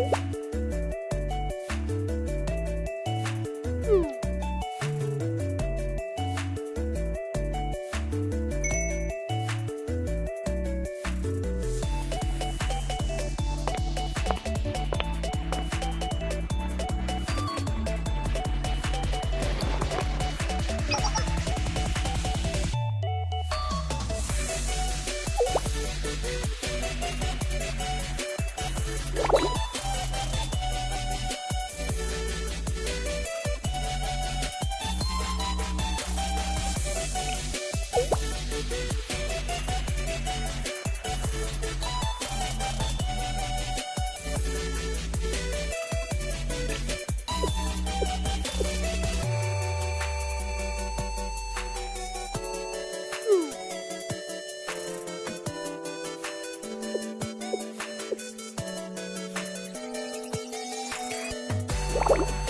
꼭 you